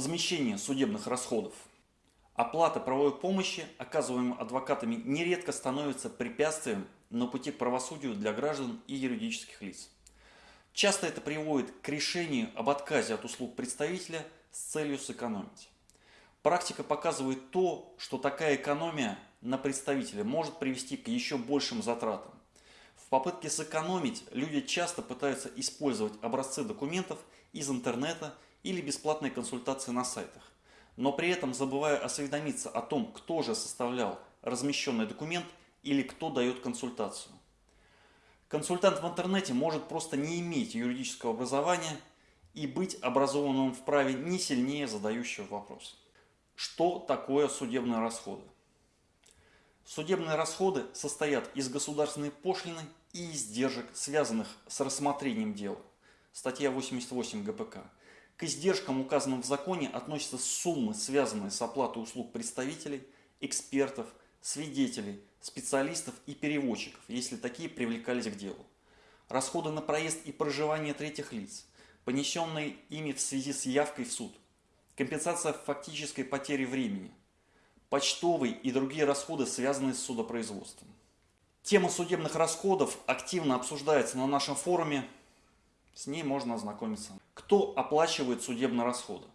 Возмещение судебных расходов. Оплата правовой помощи, оказываемой адвокатами, нередко становится препятствием на пути к правосудию для граждан и юридических лиц. Часто это приводит к решению об отказе от услуг представителя с целью сэкономить. Практика показывает то, что такая экономия на представителя может привести к еще большим затратам. В попытке сэкономить люди часто пытаются использовать образцы документов из интернета или бесплатные консультации на сайтах, но при этом забывая осведомиться о том, кто же составлял размещенный документ или кто дает консультацию. Консультант в интернете может просто не иметь юридического образования и быть образованным в праве не сильнее задающего вопрос. Что такое судебные расходы? Судебные расходы состоят из государственной пошлины и издержек, связанных с рассмотрением дела. Статья 88 ГПК. К издержкам, указанным в законе, относятся суммы, связанные с оплатой услуг представителей, экспертов, свидетелей, специалистов и переводчиков, если такие привлекались к делу. Расходы на проезд и проживание третьих лиц, понесенные ими в связи с явкой в суд, компенсация фактической потери времени, почтовые и другие расходы, связанные с судопроизводством. Тема судебных расходов активно обсуждается на нашем форуме с ней можно ознакомиться. Кто оплачивает судебные расходы?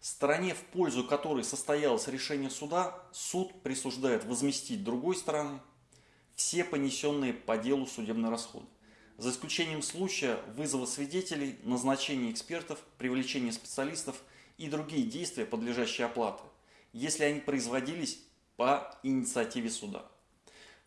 Стороне, в пользу которой состоялось решение суда, суд присуждает возместить другой стороны все понесенные по делу судебные расходы, за исключением случая вызова свидетелей, назначения экспертов, привлечения специалистов и другие действия, подлежащие оплате, если они производились по инициативе суда.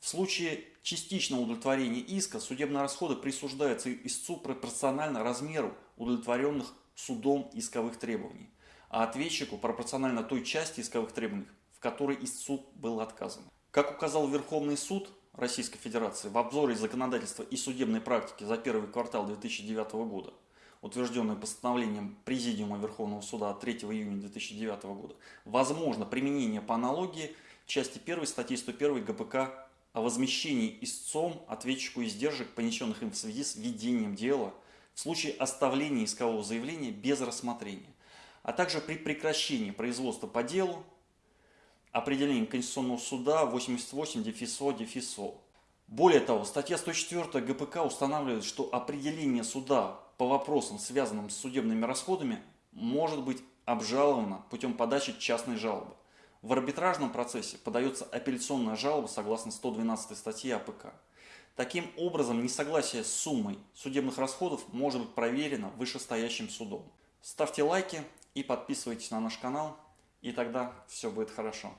В случае частичного удовлетворения иска судебные расходы присуждаются истцу пропорционально размеру удовлетворенных судом исковых требований, а ответчику пропорционально той части исковых требований, в которой истцу было отказано. Как указал Верховный суд Российской Федерации в обзоре законодательства и судебной практики за первый квартал 2009 года, утвержденное постановлением Президиума Верховного Суда от 3 июня 2009 года, возможно применение по аналогии части 1 статьи 101 ГПК о возмещении истцом ответчику издержек, понесенных им в связи с ведением дела, в случае оставления искового заявления без рассмотрения, а также при прекращении производства по делу, определением Конституционного суда 88 дефисо дефисо. Более того, статья 104 ГПК устанавливает, что определение суда по вопросам, связанным с судебными расходами, может быть обжаловано путем подачи частной жалобы. В арбитражном процессе подается апелляционная жалоба согласно 112 статьи АПК. Таким образом, несогласие с суммой судебных расходов может быть проверено вышестоящим судом. Ставьте лайки и подписывайтесь на наш канал, и тогда все будет хорошо.